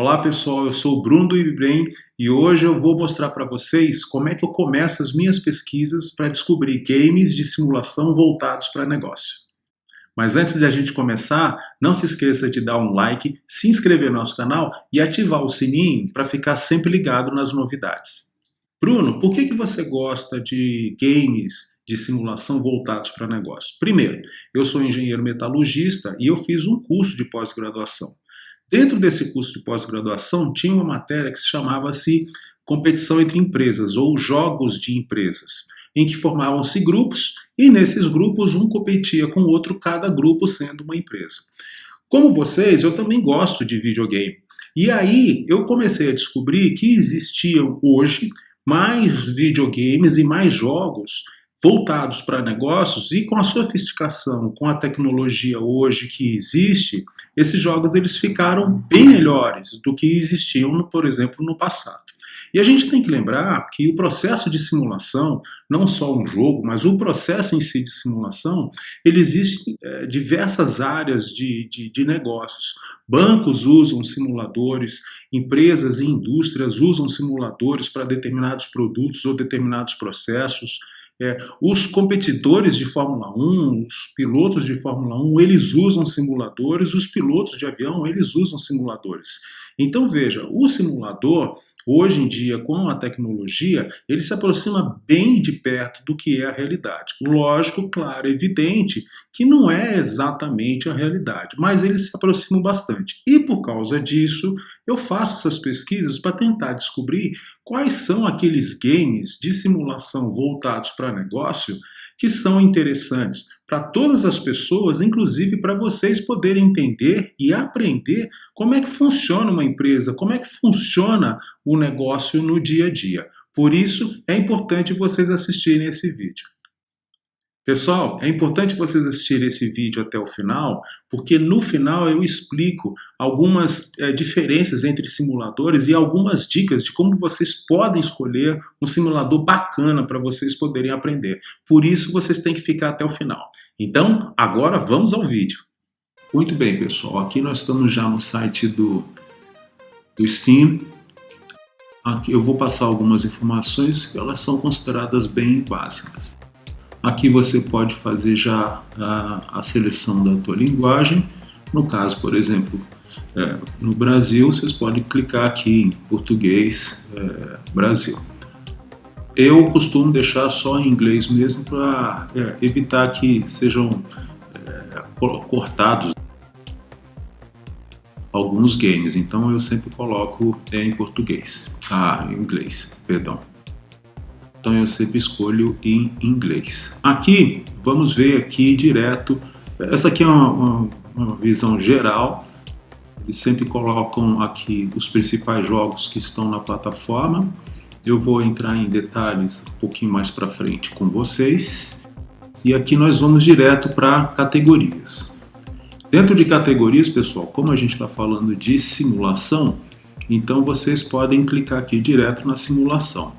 Olá pessoal, eu sou o Bruno do IBBrain e hoje eu vou mostrar para vocês como é que eu começo as minhas pesquisas para descobrir games de simulação voltados para negócio. Mas antes de a gente começar, não se esqueça de dar um like, se inscrever no nosso canal e ativar o sininho para ficar sempre ligado nas novidades. Bruno, por que, que você gosta de games de simulação voltados para negócio? Primeiro, eu sou engenheiro metalurgista e eu fiz um curso de pós-graduação. Dentro desse curso de pós-graduação tinha uma matéria que se chamava-se competição entre empresas ou jogos de empresas, em que formavam-se grupos e nesses grupos um competia com o outro, cada grupo sendo uma empresa. Como vocês, eu também gosto de videogame. E aí eu comecei a descobrir que existiam hoje mais videogames e mais jogos voltados para negócios e com a sofisticação, com a tecnologia hoje que existe, esses jogos eles ficaram bem melhores do que existiam, por exemplo, no passado. E a gente tem que lembrar que o processo de simulação, não só um jogo, mas o processo em si de simulação, ele existe em é, diversas áreas de, de, de negócios. Bancos usam simuladores, empresas e indústrias usam simuladores para determinados produtos ou determinados processos. É, os competidores de Fórmula 1, os pilotos de Fórmula 1, eles usam simuladores, os pilotos de avião, eles usam simuladores. Então veja, o simulador, hoje em dia, com a tecnologia, ele se aproxima bem de perto do que é a realidade. Lógico, claro, evidente que não é exatamente a realidade, mas ele se aproxima bastante. E por causa disso, eu faço essas pesquisas para tentar descobrir quais são aqueles games de simulação voltados para negócio que são interessantes para todas as pessoas, inclusive para vocês poderem entender e aprender como é que funciona uma empresa, como é que funciona o negócio no dia a dia. Por isso, é importante vocês assistirem esse vídeo. Pessoal, é importante vocês assistirem esse vídeo até o final, porque no final eu explico algumas é, diferenças entre simuladores e algumas dicas de como vocês podem escolher um simulador bacana para vocês poderem aprender. Por isso vocês têm que ficar até o final. Então, agora vamos ao vídeo. Muito bem, pessoal. Aqui nós estamos já no site do, do Steam. Aqui eu vou passar algumas informações que elas são consideradas bem básicas. Aqui você pode fazer já a, a seleção da tua linguagem. No caso, por exemplo, é, no Brasil, vocês podem clicar aqui em português é, Brasil. Eu costumo deixar só em inglês mesmo para é, evitar que sejam cortados alguns games, então eu sempre coloco em português, ah, em inglês, perdão então eu sempre escolho em inglês. Aqui, vamos ver aqui direto, essa aqui é uma, uma, uma visão geral, eles sempre colocam aqui os principais jogos que estão na plataforma, eu vou entrar em detalhes um pouquinho mais para frente com vocês, e aqui nós vamos direto para categorias. Dentro de categorias, pessoal, como a gente está falando de simulação, então vocês podem clicar aqui direto na simulação.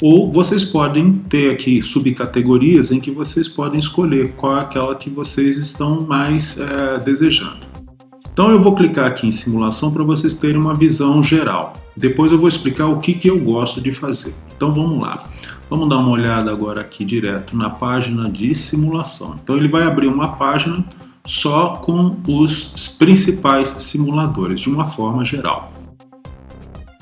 Ou vocês podem ter aqui subcategorias em que vocês podem escolher qual é aquela que vocês estão mais é, desejando. Então eu vou clicar aqui em simulação para vocês terem uma visão geral. Depois eu vou explicar o que, que eu gosto de fazer. Então vamos lá. Vamos dar uma olhada agora aqui direto na página de simulação. Então ele vai abrir uma página só com os principais simuladores, de uma forma geral.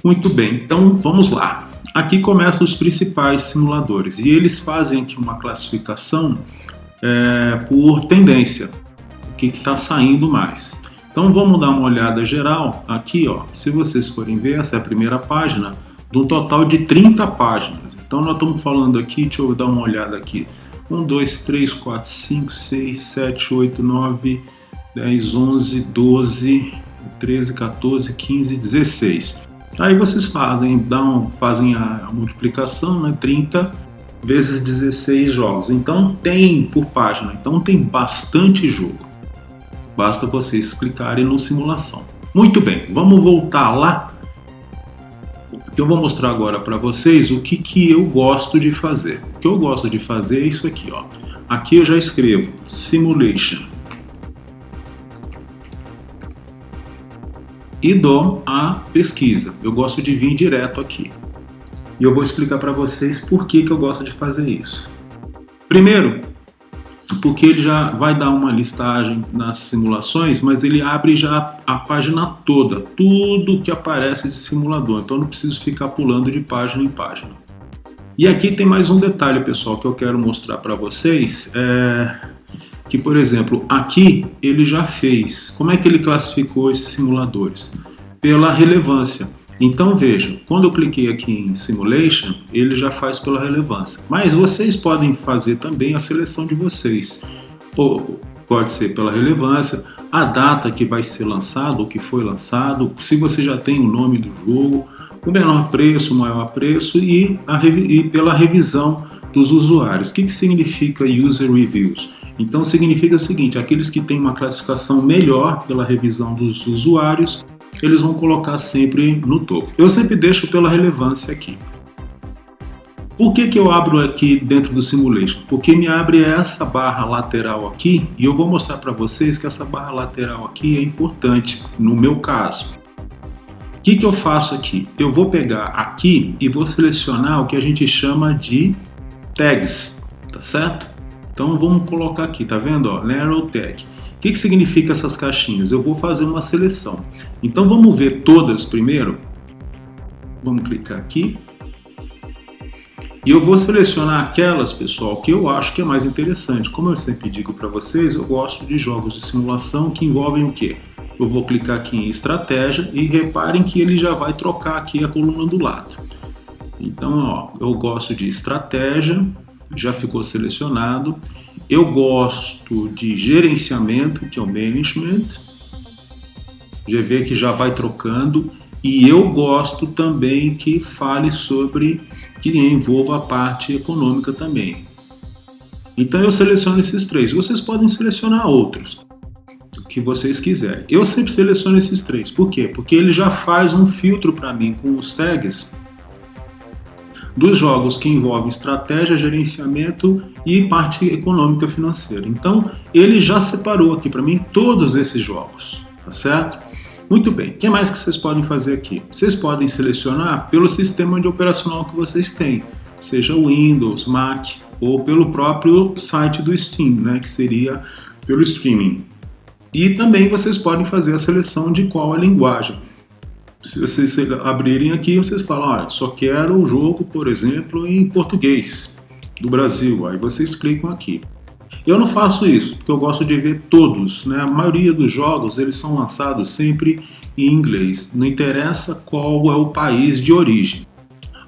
Muito bem, então vamos lá. Aqui começam os principais simuladores e eles fazem aqui uma classificação é, por tendência, o que está saindo mais. Então vamos dar uma olhada geral aqui, ó. Se vocês forem ver, essa é a primeira página do total de 30 páginas. Então nós estamos falando aqui, deixa eu dar uma olhada aqui. 1, 2, 3, 4, 5, 6, 7, 8, 9, 10, 11, 12, 13, 14, 15, 16. Aí vocês fazem, dão, fazem a, multiplicação, né, 30 vezes 16 jogos. Então tem por página, então tem bastante jogo. Basta vocês clicarem no simulação. Muito bem, vamos voltar lá. Eu vou mostrar agora para vocês o que, que eu gosto de fazer. O que eu gosto de fazer é isso aqui, ó. Aqui eu já escrevo Simulation. E dou a pesquisa. Eu gosto de vir direto aqui. E eu vou explicar para vocês por que, que eu gosto de fazer isso. Primeiro, porque ele já vai dar uma listagem nas simulações, mas ele abre já a página toda, tudo que aparece de simulador, então não preciso ficar pulando de página em página. E aqui tem mais um detalhe, pessoal, que eu quero mostrar para vocês, é que, por exemplo, aqui ele já fez. Como é que ele classificou esses simuladores? Pela relevância. Então veja, quando eu cliquei aqui em Simulation, ele já faz pela relevância. Mas vocês podem fazer também a seleção de vocês. Ou pode ser pela relevância, a data que vai ser lançado, ou que foi lançado, se você já tem o nome do jogo, o menor preço, o maior preço e, a, e pela revisão dos usuários. O que, que significa User Reviews? Então significa o seguinte, aqueles que têm uma classificação melhor pela revisão dos usuários eles vão colocar sempre no topo. Eu sempre deixo pela relevância aqui. Por que, que eu abro aqui dentro do Simulation? Porque me abre essa barra lateral aqui e eu vou mostrar para vocês que essa barra lateral aqui é importante no meu caso. O que, que eu faço aqui? Eu vou pegar aqui e vou selecionar o que a gente chama de tags, tá certo? Então vamos colocar aqui, tá vendo? Ó, narrow tag que, que significa essas caixinhas? Eu vou fazer uma seleção. Então vamos ver todas primeiro. Vamos clicar aqui. E eu vou selecionar aquelas, pessoal, que eu acho que é mais interessante. Como eu sempre digo para vocês, eu gosto de jogos de simulação que envolvem o quê? Eu vou clicar aqui em estratégia e reparem que ele já vai trocar aqui a coluna do lado. Então, ó, eu gosto de estratégia, já ficou selecionado. Eu gosto de gerenciamento, que é o management. Vê que já vai trocando. E eu gosto também que fale sobre, que envolva a parte econômica também. Então eu seleciono esses três. Vocês podem selecionar outros, o que vocês quiserem. Eu sempre seleciono esses três. Por quê? Porque ele já faz um filtro para mim com os tags dos jogos que envolvem estratégia, gerenciamento e parte econômica financeira. Então, ele já separou aqui para mim todos esses jogos, tá certo? Muito bem, o que mais que vocês podem fazer aqui? Vocês podem selecionar pelo sistema de operacional que vocês têm, seja Windows, Mac ou pelo próprio site do Steam, né, que seria pelo streaming. E também vocês podem fazer a seleção de qual a linguagem se vocês abrirem aqui, vocês falam, olha, só quero o jogo, por exemplo, em português do Brasil. Aí vocês clicam aqui. Eu não faço isso, porque eu gosto de ver todos. Né? A maioria dos jogos eles são lançados sempre em inglês. Não interessa qual é o país de origem.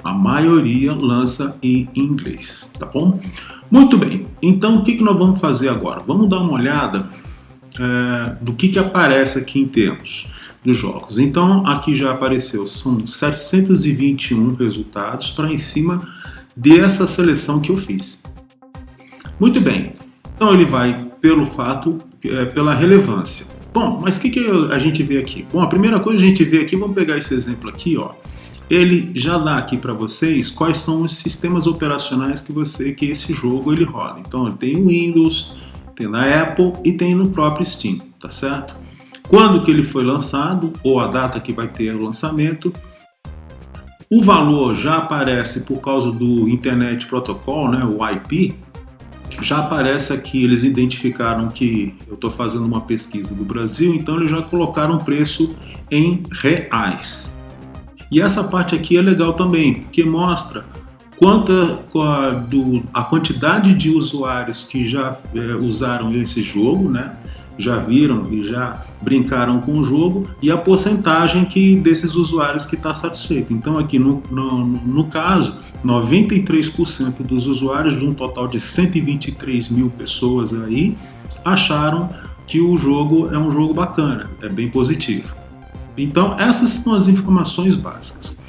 A maioria lança em inglês, tá bom? Muito bem, então o que, que nós vamos fazer agora? Vamos dar uma olhada é, do que, que aparece aqui em termos dos jogos. Então aqui já apareceu, são 721 resultados para em cima dessa seleção que eu fiz. Muito bem, então ele vai pelo fato, é, pela relevância. Bom, mas o que, que a gente vê aqui? Bom, a primeira coisa a gente vê aqui, vamos pegar esse exemplo aqui, ó. Ele já dá aqui para vocês quais são os sistemas operacionais que você que esse jogo ele roda. Então ele tem o Windows, tem na Apple e tem no próprio Steam, tá certo? Quando que ele foi lançado ou a data que vai ter o lançamento. O valor já aparece por causa do Internet Protocol, né, o IP, já aparece aqui, eles identificaram que eu estou fazendo uma pesquisa do Brasil, então eles já colocaram o preço em reais. E essa parte aqui é legal também, porque mostra quanta a, do, a quantidade de usuários que já é, usaram esse jogo, né? Já viram e já brincaram com o jogo e a porcentagem que desses usuários que está satisfeito. Então aqui no, no, no caso, 93% dos usuários de um total de 123 mil pessoas aí acharam que o jogo é um jogo bacana, é bem positivo. Então essas são as informações básicas.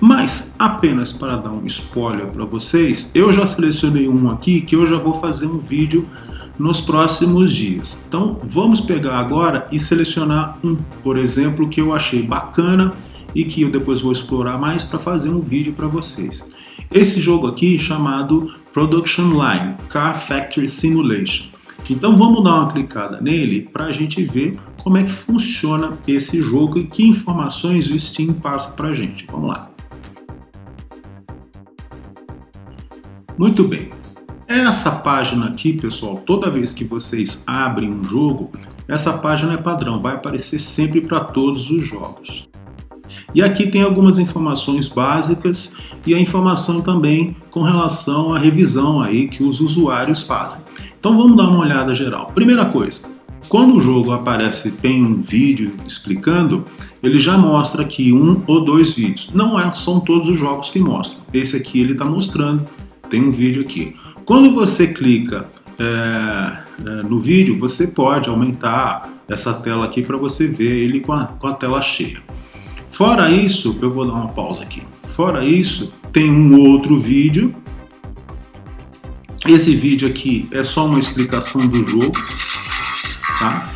Mas apenas para dar um spoiler para vocês, eu já selecionei um aqui que eu já vou fazer um vídeo nos próximos dias. Então vamos pegar agora e selecionar um, por exemplo, que eu achei bacana e que eu depois vou explorar mais para fazer um vídeo para vocês. Esse jogo aqui chamado Production Line Car Factory Simulation. Então vamos dar uma clicada nele para a gente ver como é que funciona esse jogo e que informações o Steam passa para a gente. Vamos lá. Muito bem. Essa página aqui, pessoal, toda vez que vocês abrem um jogo, essa página é padrão, vai aparecer sempre para todos os jogos. E aqui tem algumas informações básicas e a informação também com relação à revisão aí que os usuários fazem. Então vamos dar uma olhada geral. Primeira coisa, quando o jogo aparece, tem um vídeo explicando, ele já mostra aqui um ou dois vídeos. Não é, são todos os jogos que mostram. Esse aqui ele está mostrando, tem um vídeo aqui. Quando você clica é, é, no vídeo, você pode aumentar essa tela aqui para você ver ele com a, com a tela cheia. Fora isso, eu vou dar uma pausa aqui. Fora isso, tem um outro vídeo. Esse vídeo aqui é só uma explicação do jogo, tá?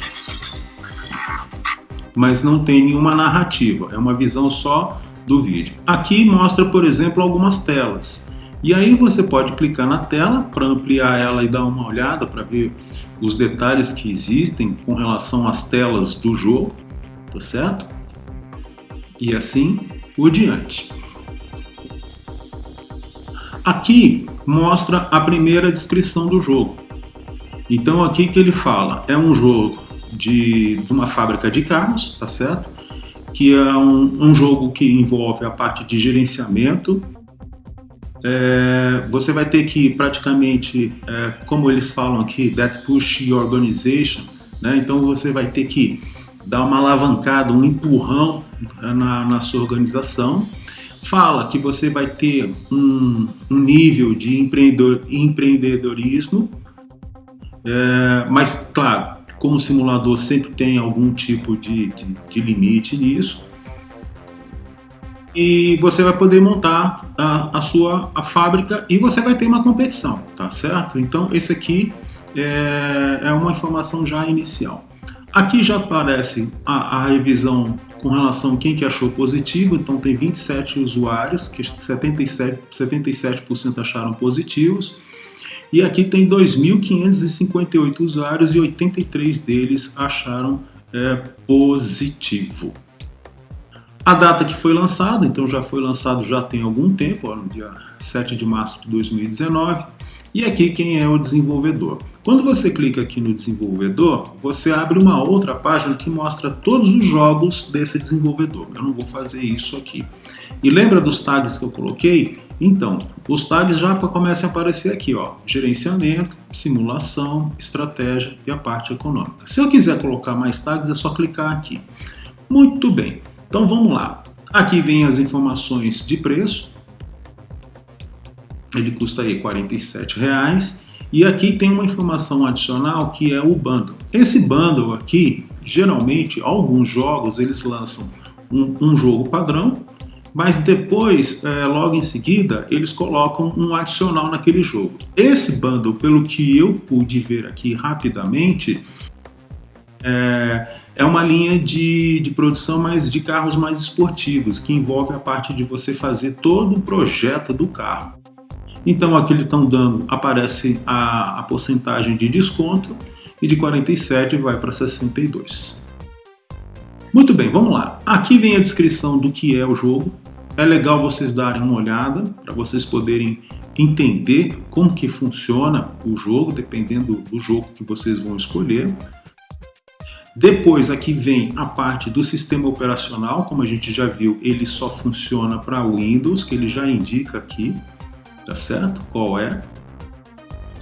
Mas não tem nenhuma narrativa, é uma visão só do vídeo. Aqui mostra, por exemplo, algumas telas. E aí você pode clicar na tela para ampliar ela e dar uma olhada para ver os detalhes que existem com relação às telas do jogo, tá certo? E assim por diante. Aqui mostra a primeira descrição do jogo. Então aqui que ele fala, é um jogo de, de uma fábrica de carros, tá certo? Que é um, um jogo que envolve a parte de gerenciamento, é, você vai ter que praticamente, é, como eles falam aqui, that push organization, né? então você vai ter que dar uma alavancada, um empurrão na, na sua organização. Fala que você vai ter um, um nível de empreendedor, empreendedorismo, é, mas claro, como simulador sempre tem algum tipo de, de, de limite nisso e você vai poder montar a, a, sua a fábrica e você vai ter uma competição, tá certo? Então esse aqui é, é uma informação já inicial. Aqui já aparece a, a, revisão com relação a quem que achou positivo, então tem 27 usuários, que 77%, 77 acharam positivos, e aqui tem 2.558 usuários e 83 deles acharam é, positivo. A data que foi lançado, então já foi lançado já tem algum tempo, ó, no dia 7 de março de 2019. E aqui quem é o desenvolvedor. Quando você clica aqui no desenvolvedor, você abre uma outra página que mostra todos os jogos desse desenvolvedor. Eu não vou fazer isso aqui. E lembra dos tags que eu coloquei? Então, os tags já começam a aparecer aqui, ó, gerenciamento, simulação, estratégia e a parte econômica. Se eu quiser colocar mais tags, é só clicar aqui. Muito bem. Então vamos lá. Aqui vem as informações de preço. Ele custa aí R$ reais. E aqui tem uma informação adicional que é o bundle. Esse bundle aqui, geralmente, alguns jogos eles lançam um, um jogo padrão, mas depois, é, logo em seguida, eles colocam um adicional naquele jogo. Esse bundle, pelo que eu pude ver aqui rapidamente, é, é uma linha de, de produção mais de carros mais esportivos, que envolve a parte de você fazer todo o projeto do carro. Então aqui eles estão dando, aparece a, a porcentagem de desconto e de 47 vai para 62. Muito bem, vamos lá. Aqui vem a descrição do que é o jogo. É legal vocês darem uma olhada para vocês poderem entender como que funciona o jogo, dependendo do jogo que vocês vão escolher. Depois aqui vem a parte do sistema operacional, como a gente já viu, ele só funciona para Windows, que ele já indica aqui, tá certo? Qual é?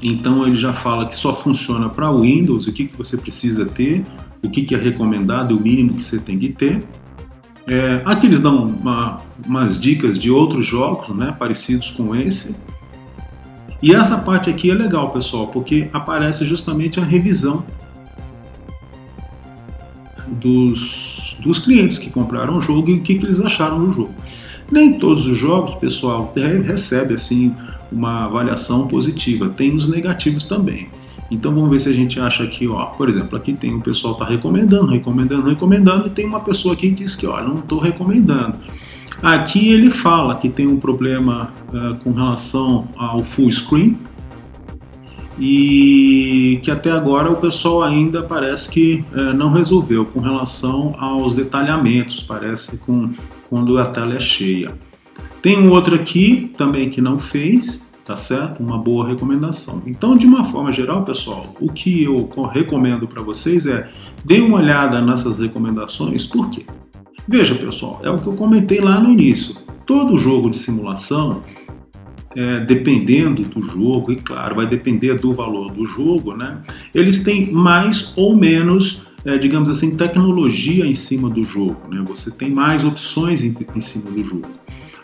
Então ele já fala que só funciona para Windows, o que, que você precisa ter, o que, que é recomendado, o mínimo que você tem que ter. É, aqui eles dão uma, umas dicas de outros jogos, né, parecidos com esse. E essa parte aqui é legal, pessoal, porque aparece justamente a revisão dos, dos clientes que compraram o jogo e o que, que eles acharam do jogo. Nem todos os jogos, pessoal, recebe assim uma avaliação positiva, tem os negativos também. Então vamos ver se a gente acha aqui, ó, por exemplo, aqui tem o pessoal tá recomendando, recomendando, recomendando, e tem uma pessoa aqui que diz que, ó, não estou recomendando. Aqui ele fala que tem um problema uh, com relação ao full screen, e que até agora o pessoal ainda parece que é, não resolveu com relação aos detalhamentos, parece com quando a tela é cheia. Tem um outro aqui também que não fez, tá certo? Uma boa recomendação. Então, de uma forma geral, pessoal, o que eu recomendo para vocês é dê uma olhada nessas recomendações, por quê? Veja, pessoal, é o que eu comentei lá no início. Todo jogo de simulação, é, dependendo do jogo, e claro, vai depender do valor do jogo, né? Eles têm mais ou menos, é, digamos assim, tecnologia em cima do jogo, né? Você tem mais opções em, em cima do jogo.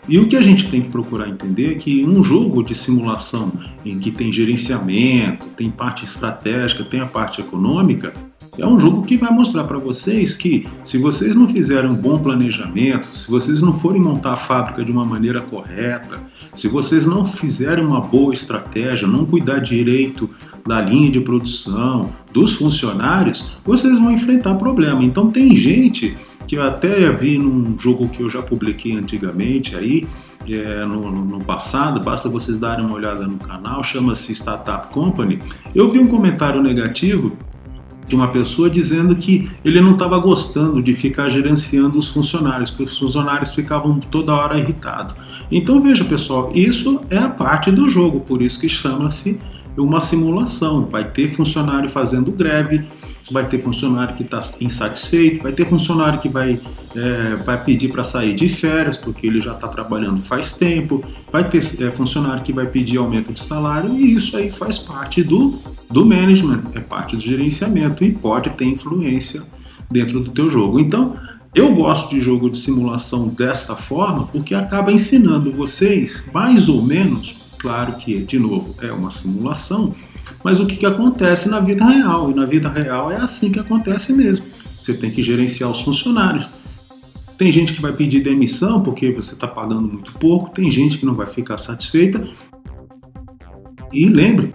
E o que a gente tem que procurar entender é que um jogo de simulação em que tem gerenciamento, tem parte estratégica, tem a parte econômica, é um jogo que vai mostrar para vocês que se vocês não fizerem um bom planejamento, se vocês não forem montar a fábrica de uma maneira correta, se vocês não fizerem uma boa estratégia, não cuidar direito da linha de produção, dos funcionários, vocês vão enfrentar problema. Então tem gente que eu até vi num jogo que eu já publiquei antigamente aí, é, no, no, passado, basta vocês darem uma olhada no canal, chama-se Startup Company. Eu vi um comentário negativo de uma pessoa dizendo que ele não estava gostando de ficar gerenciando os funcionários, que os funcionários ficavam toda hora irritados. Então veja pessoal, isso é a parte do jogo, por isso que chama-se uma simulação. Vai ter funcionário fazendo greve, vai ter funcionário que está insatisfeito, vai ter funcionário que vai, é, vai pedir para sair de férias porque ele já está trabalhando faz tempo, vai ter é, funcionário que vai pedir aumento de salário e isso aí faz parte do, do management, é parte do gerenciamento e pode ter influência dentro do teu jogo. Então, eu gosto de jogo de simulação desta forma porque acaba ensinando vocês, mais ou menos, claro que, de novo, é uma simulação, mas o que, que acontece na vida real. E na vida real é assim que acontece mesmo. Você tem que gerenciar os funcionários. Tem gente que vai pedir demissão porque você está pagando muito pouco, tem gente que não vai ficar satisfeita. E lembre,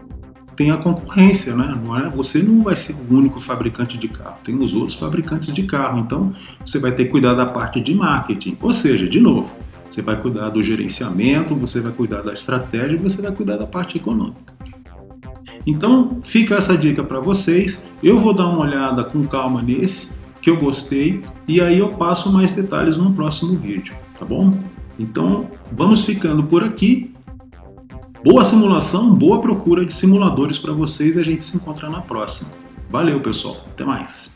tem a concorrência, né? Não é, você não vai ser o único fabricante de carro, tem os outros fabricantes de carro. Então você vai ter que cuidar da parte de marketing. Ou seja, de novo, você vai cuidar do gerenciamento, você vai cuidar da estratégia você vai cuidar da parte econômica. Então fica essa dica para vocês. Eu vou dar uma olhada com calma nesse que eu gostei e aí eu passo mais detalhes no próximo vídeo, tá bom? Então vamos ficando por aqui. Boa simulação, boa procura de simuladores para vocês e a gente se encontra na próxima. Valeu pessoal, até mais!